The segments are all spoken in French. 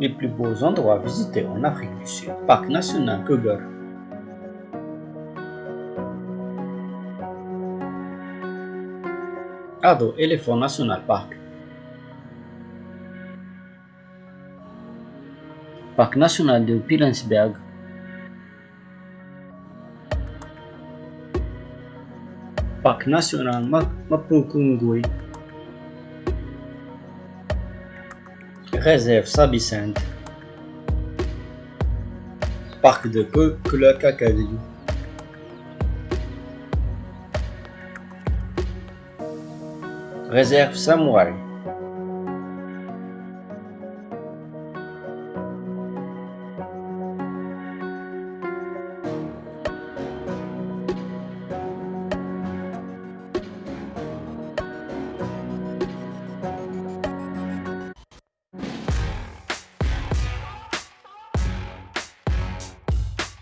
Les plus beaux endroits à visiter en Afrique du Sud. Parc national Kruger. Ado Elephant National Park. Parc national de Pilensberg. Parc national Mapungui. Réserve Sabicent. Parc de Kulakakadi. Réserve Samouraï.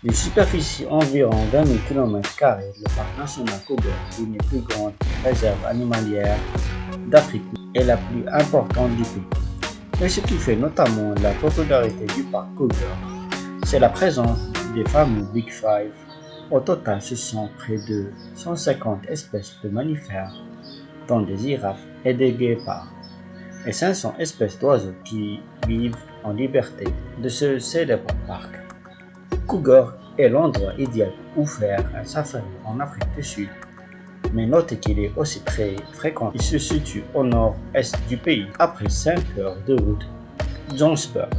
D'une superficie environ 20 000 km, le parc national Kruger, l'une des plus grandes réserves animalières d'Afrique, est la plus importante du pays. Mais ce qui fait notamment la popularité du parc Kruger, c'est la présence des fameux Big Five. Au total, ce sont près de 150 espèces de mammifères, dont des girafes et des guépards, et 500 espèces d'oiseaux qui vivent en liberté de ce célèbre parc. Cougar est l'endroit idéal pour faire un safari en Afrique du Sud. Mais notez qu'il est aussi très fréquent. Il se situe au nord-est du pays, après 5 heures de route, Johannesburg.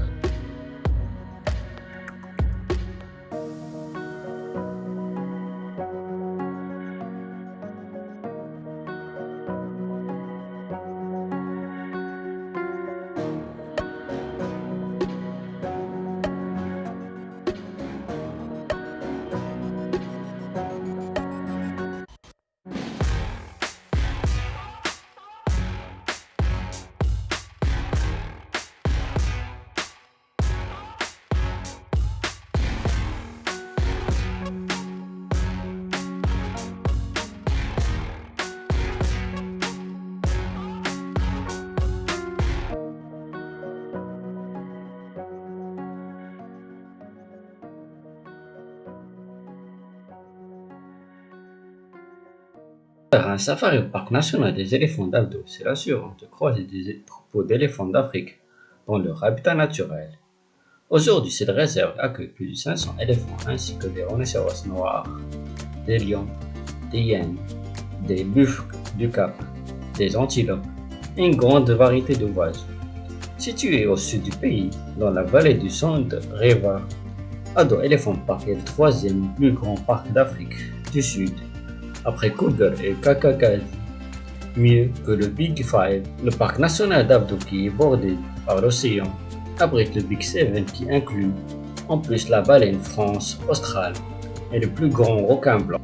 Un safari au parc national des éléphants d'Aldo, c'est l'assurance de croiser des troupeaux d'éléphants d'Afrique dans leur habitat naturel. Aujourd'hui, cette réserve accueille plus de 500 éléphants ainsi que des rhinocéros noirs, des lions, des hyènes, des buffles du Cap, des antilopes et une grande variété de oiseaux. Situé au sud du pays, dans la vallée du Sand River, Ado Elephant Park est le troisième plus grand parc d'Afrique du Sud après Cougar et Kakakali. Mieux que le Big Five, le parc national d'Abdo qui est bordé par l'océan abrite le Big Seven qui inclut en plus la baleine France australe et le plus grand requin blanc.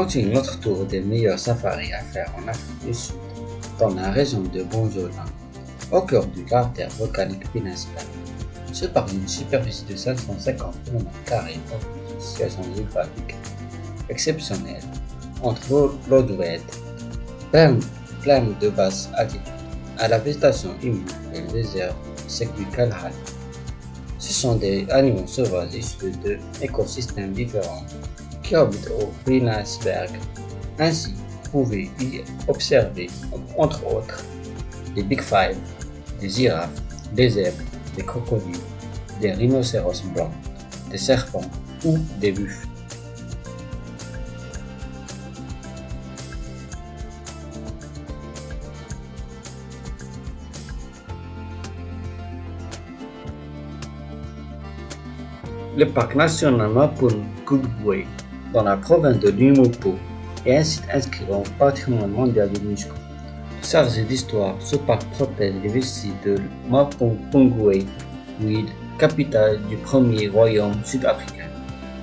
Continue notre tour des meilleurs safaris à faire en Afrique du Sud, dans la région de Bonjola, au cœur du cratère volcanique Pinasca. Ce parc d'une superficie de 550 km offre une situation géographique exceptionnelle entre l'eau douette, pleine de basse altitude, à la végétation humide et le désert sec du Kalahari. Ce sont des animaux sauvages issus de écosystèmes différents qui orbite au Brinansberg. Ainsi, vous pouvez y observer, entre autres, des Big Five, des girafes, des zèbres, des crocodiles, des rhinocéros blancs, des serpents ou des buffles. Le parc national Mapun Goodway dans la province de Limpopo, est un site inscrit au patrimoine mondial de l'UNESCO. Chargé d'histoire, ce parc protège les vestiges de Mapungubwe, capitale du premier royaume sud-africain.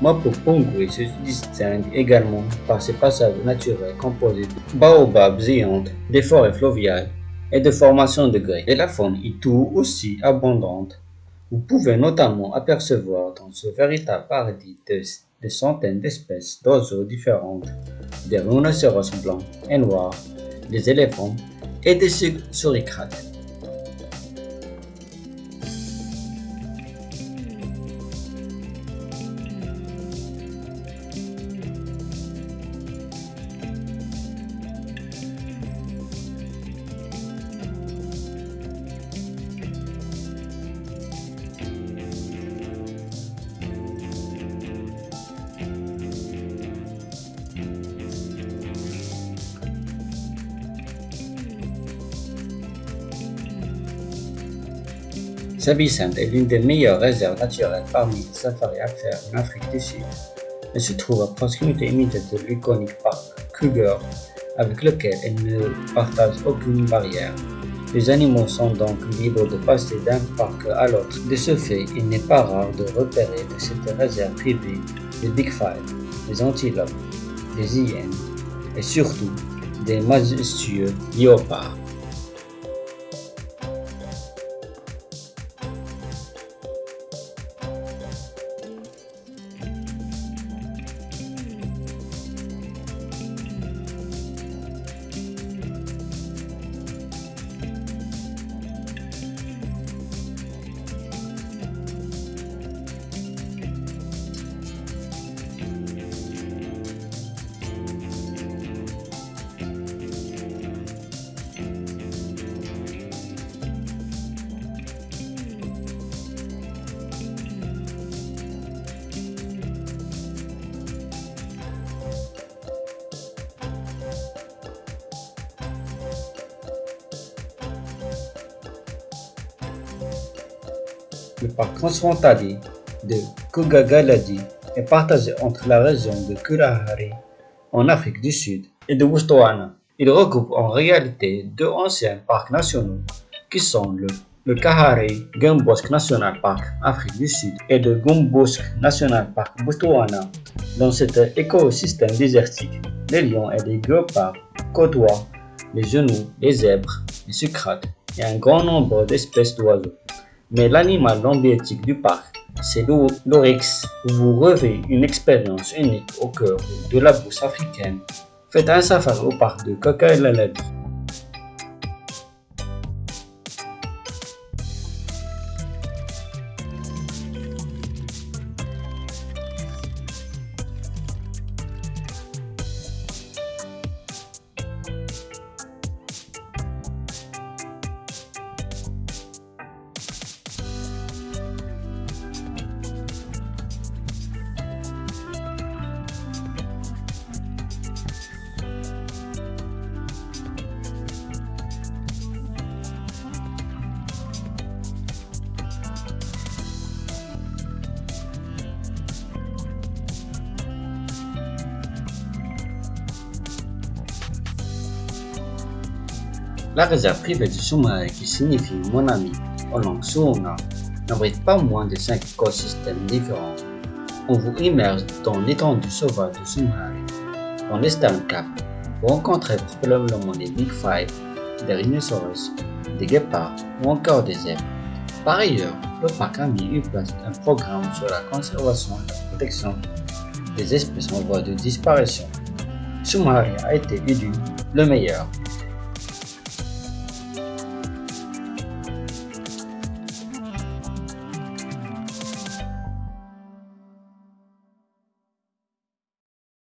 Mapungubwe se distingue également par ses passages naturels composés de baobabs géantes, des forêts fluviales et de formations de grès. Et la faune est tout aussi abondante. Vous pouvez notamment apercevoir dans ce véritable paradis des centaines d'espèces d'oiseaux différentes, des rhinocéros blancs et noirs, des éléphants et des suricrates. Saint-Vicente est l'une des meilleures réserves naturelles parmi les safaris à faire en Afrique du Sud. Elle se trouve à proximité immédiate de l'iconique parc Kruger, avec lequel elle ne partage aucune barrière. Les animaux sont donc libres de passer d'un parc à l'autre. De ce fait, il n'est pas rare de repérer de cette réserve privée des Big Five, des antilopes, des hyènes et surtout des majestueux léopards. Le parc transfrontalier de Kugagaladi est partagé entre la région de Kalahari en Afrique du Sud et de Botswana. Il regroupe en réalité deux anciens parcs nationaux qui sont le, le Kalahari National Park Afrique du Sud et le Gumbosk National Park Botswana. Dans cet écosystème désertique, les lions et les guépards côtoient les genoux, les zèbres, les sucrates et un grand nombre d'espèces d'oiseaux. Mais l'animal emblématique du parc, c'est l'oryx. Vous revez une expérience unique au cœur de la bourse africaine. Faites un safari au parc de Coca-Cola La réserve privée du sous-marin qui signifie mon ami en langue sounga n'abrite pas moins de 5 écosystèmes différents. On vous immerge dans l'étendue sauvage du sous-marin. Dans l'Eastern Cap, vous rencontrez probablement des Big Five, des rhinocéros, des guépards ou encore des zèbres. Par ailleurs, le parc a mis en place un programme sur la conservation et la protection des espèces en voie de disparition. Soumari a été élu le meilleur